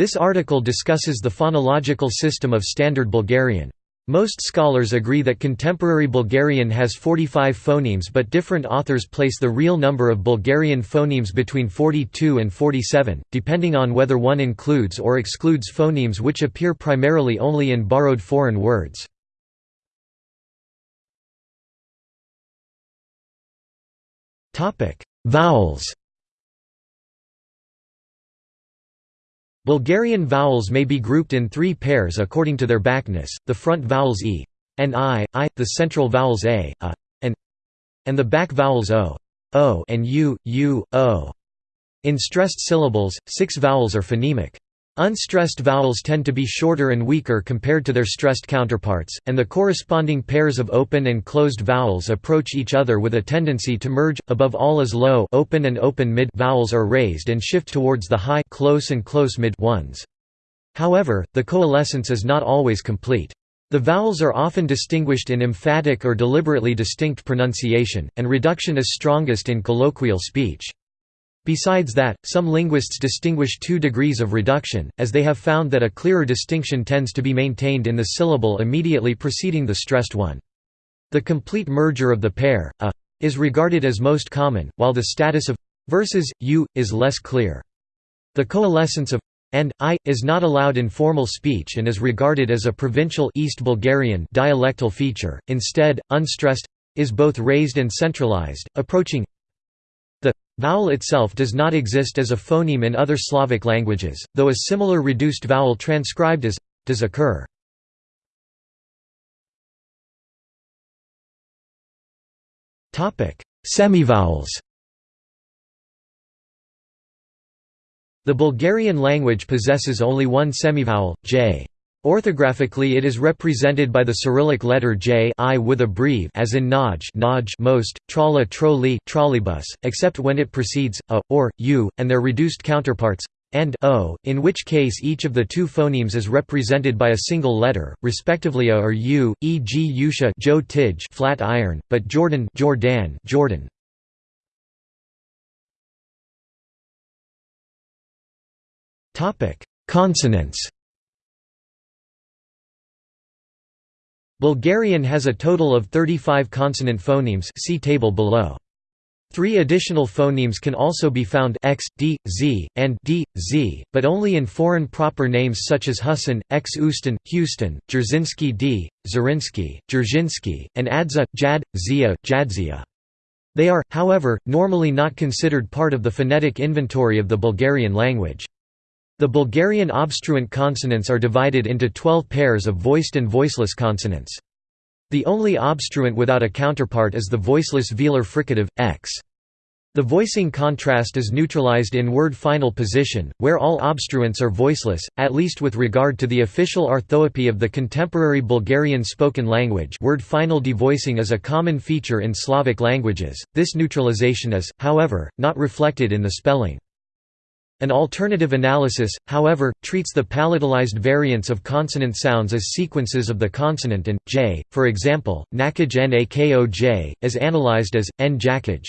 This article discusses the phonological system of Standard Bulgarian. Most scholars agree that contemporary Bulgarian has 45 phonemes but different authors place the real number of Bulgarian phonemes between 42 and 47, depending on whether one includes or excludes phonemes which appear primarily only in borrowed foreign words. Vowels Bulgarian vowels may be grouped in three pairs according to their backness, the front vowels e and i, i, the central vowels a, a, and, and the back vowels o, o and u, u, o. In stressed syllables, six vowels are phonemic. Unstressed vowels tend to be shorter and weaker compared to their stressed counterparts, and the corresponding pairs of open and closed vowels approach each other with a tendency to merge. Above all as low open and open mid vowels are raised and shift towards the high close and close mid ones. However, the coalescence is not always complete. The vowels are often distinguished in emphatic or deliberately distinct pronunciation, and reduction is strongest in colloquial speech. Besides that, some linguists distinguish two degrees of reduction, as they have found that a clearer distinction tends to be maintained in the syllable immediately preceding the stressed one. The complete merger of the pair, a, is regarded as most common, while the status of versus u is less clear. The coalescence of and i is not allowed in formal speech and is regarded as a provincial East Bulgarian dialectal feature. Instead, unstressed is both raised and centralized, approaching vowel itself does not exist as a phoneme in other Slavic languages, though a similar reduced vowel transcribed as does occur. Semivowels. The Bulgarian language possesses only one semivowel, j. Orthographically it is represented by the Cyrillic letter J I with a breve as in Naj, Naj most, Trala Troli trolleybus, except when it precedes a, or, u, and their reduced counterparts and o, in which case each of the two phonemes is represented by a single letter, respectively a or u, e.g. Yusha Joe Tidge flat iron, but Jordan Jordan Jordan. Consonants Bulgarian has a total of 35 consonant phonemes see table below. Three additional phonemes can also be found x, d, z, and d, z, but only in foreign proper names such as Husson, x Uston, Houston, Jerzinski d, Zarinsky, Dzerzhinsky, and Adza, Jad, Zia, Jadzia. They are, however, normally not considered part of the phonetic inventory of the Bulgarian language. The Bulgarian obstruent consonants are divided into 12 pairs of voiced and voiceless consonants. The only obstruent without a counterpart is the voiceless velar fricative, x. The voicing contrast is neutralized in word final position, where all obstruents are voiceless, at least with regard to the official orthoepy of the contemporary Bulgarian spoken language word final devoicing is a common feature in Slavic languages, this neutralization is, however, not reflected in the spelling. An alternative analysis, however, treats the palatalized variants of consonant sounds as sequences of the consonant and, j, for example, nakaj nakoj, as analyzed as, n jakaj.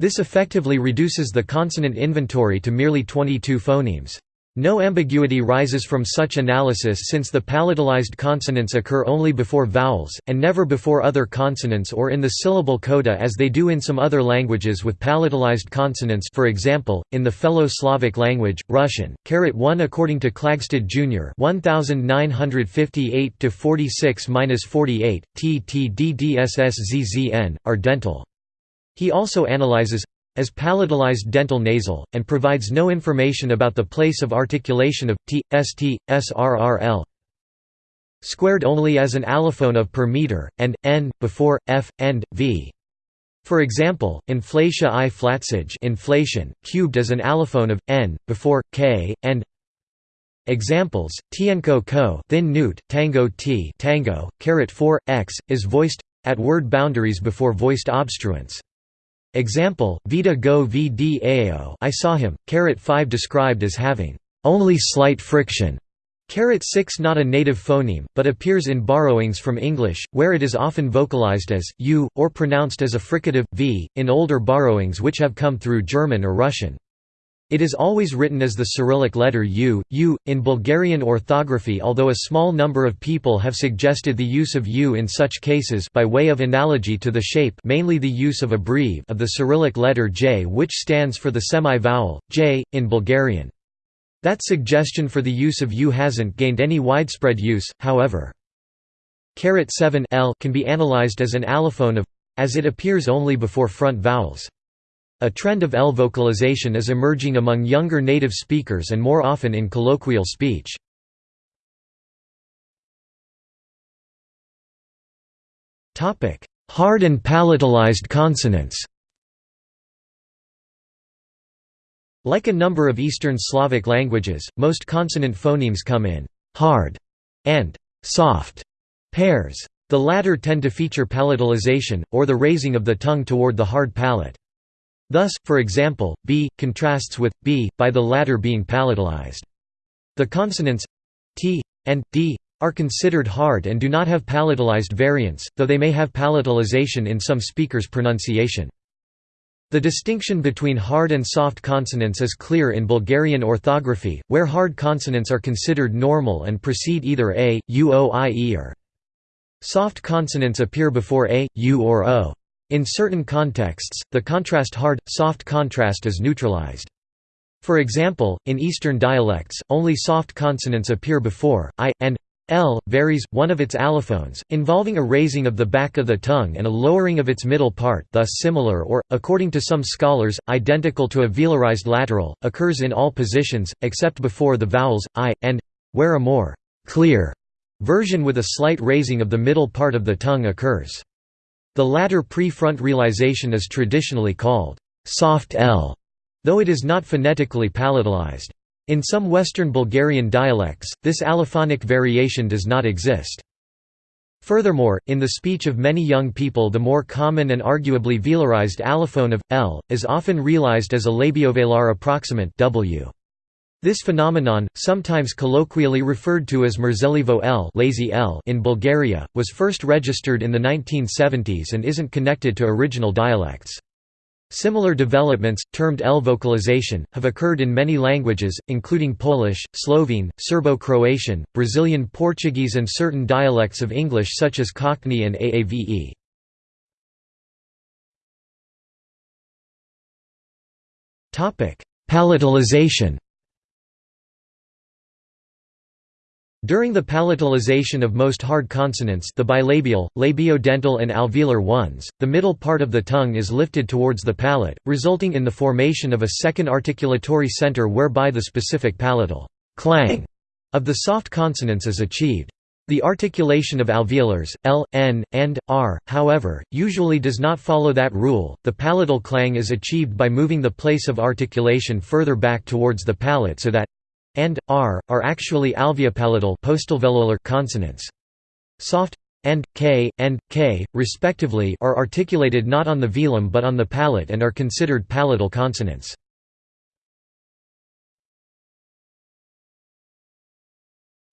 This effectively reduces the consonant inventory to merely 22 phonemes. No ambiguity rises from such analysis since the palatalized consonants occur only before vowels, and never before other consonants or in the syllable coda as they do in some other languages with palatalized consonants for example, in the fellow Slavic language, Russian. 1 According to Klagstad Jr. 1958–46–48, TTDDSSZZN, are dental. He also analyzes as palatalized dental nasal, and provides no information about the place of articulation of t, st, srrl squared only as an allophone of per meter, and n, before, f, and, v. For example, inflatia i flatsage inflation, cubed as an allophone of, n, before, k, and Examples: tienko ko, thin newt, tango t, tango, caret 4 x is voiced at word boundaries before voiced obstruents. Example, Vita go vdao I saw him, caret 5 described as having only slight friction. Caret 6 not a native phoneme, but appears in borrowings from English, where it is often vocalized as u, or pronounced as a fricative v, in older borrowings which have come through German or Russian. It is always written as the Cyrillic letter U, U, in Bulgarian orthography although a small number of people have suggested the use of U in such cases by way of analogy to the shape mainly the use of a breve of the Cyrillic letter J which stands for the semi-vowel, J, in Bulgarian. That suggestion for the use of U hasn't gained any widespread use, however. 7 L can be analyzed as an allophone of as it appears only before front vowels. A trend of L vocalization is emerging among younger native speakers and more often in colloquial speech. Hard and palatalized consonants Like a number of Eastern Slavic languages, most consonant phonemes come in «hard» and «soft» pairs. The latter tend to feature palatalization, or the raising of the tongue toward the hard palate. Thus, for example, b contrasts with b by the latter being palatalized. The consonants t and d are considered hard and do not have palatalized variants, though they may have palatalization in some speakers' pronunciation. The distinction between hard and soft consonants is clear in Bulgarian orthography, where hard consonants are considered normal and precede either a, u, o, i, e or. Soft consonants appear before a, u or o. In certain contexts, the contrast hard-soft contrast is neutralized. For example, in Eastern dialects, only soft consonants appear before i, and l varies, one of its allophones, involving a raising of the back of the tongue and a lowering of its middle part thus similar or, according to some scholars, identical to a velarized lateral, occurs in all positions, except before the vowels, i, and where a more clear version with a slight raising of the middle part of the tongue occurs. The latter pre-front realization is traditionally called soft L, though it is not phonetically palatalized. In some Western Bulgarian dialects, this allophonic variation does not exist. Furthermore, in the speech of many young people the more common and arguably velarized allophone of, l, is often realized as a labiovelar approximant w. This phenomenon, sometimes colloquially referred to as Mrzelivo L, lazy L in Bulgaria, was first registered in the 1970s and isn't connected to original dialects. Similar developments, termed L vocalization, have occurred in many languages, including Polish, Slovene, Serbo-Croatian, Brazilian Portuguese and certain dialects of English such as Cockney and AAVE. Palatalization During the palatalization of most hard consonants the bilabial, labiodental and alveolar ones, the middle part of the tongue is lifted towards the palate, resulting in the formation of a second articulatory center whereby the specific palatal clang of the soft consonants is achieved. The articulation of alveolars, l, n, and, r, however, usually does not follow that rule. The palatal clang is achieved by moving the place of articulation further back towards the palate so that and r are actually alveopalatal postalveolar consonants. Soft and k and k respectively are articulated not on the velum but on the palate and are considered palatal consonants.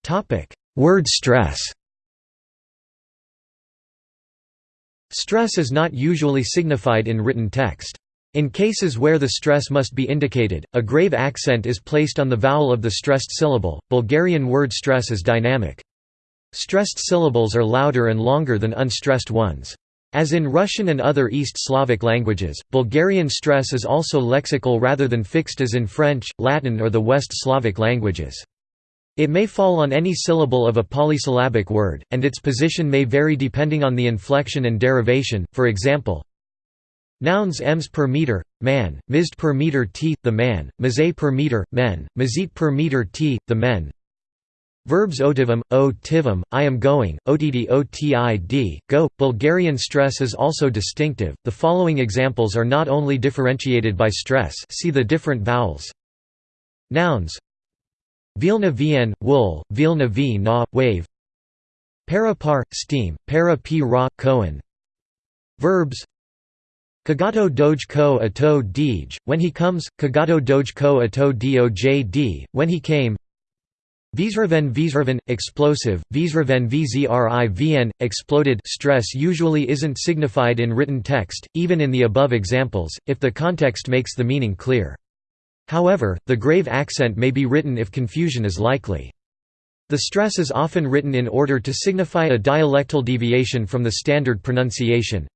Topic: Word stress. Stress is not usually signified in written text. In cases where the stress must be indicated, a grave accent is placed on the vowel of the stressed syllable. Bulgarian word stress is dynamic. Stressed syllables are louder and longer than unstressed ones. As in Russian and other East Slavic languages, Bulgarian stress is also lexical rather than fixed as in French, Latin or the West Slavic languages. It may fall on any syllable of a polysyllabic word, and its position may vary depending on the inflection and derivation, for example, Nouns ems per meter, man, mizd per meter t, the man, mazay per meter, men, mazit per meter t, the men. Verbs otivam, o tivam, I am going, otd otid, go. Bulgarian stress is also distinctive. The following examples are not only differentiated by stress see the different vowels. Nouns Vilna vn, wool, Vilna v na, wave Para par, steam, para p ra, kohen Verbs Kagato Doge Ko Ato Dij, when he comes, Kagato Doge Ko Ato Doj when he came Vzraven Vzraven, explosive, Vzraven Vzrivn, exploded stress usually isn't signified in written text, even in the above examples, if the context makes the meaning clear. However, the grave accent may be written if confusion is likely. The stress is often written in order to signify a dialectal deviation from the standard pronunciation.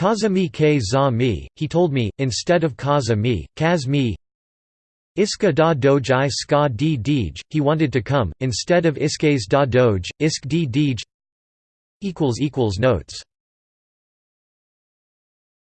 Kaza mi ke za mi, he told me, instead of kaza mi, kaz mi. Iska da doj ska di dij, he wanted to come, instead of iskes da doj, isk di dij. Notes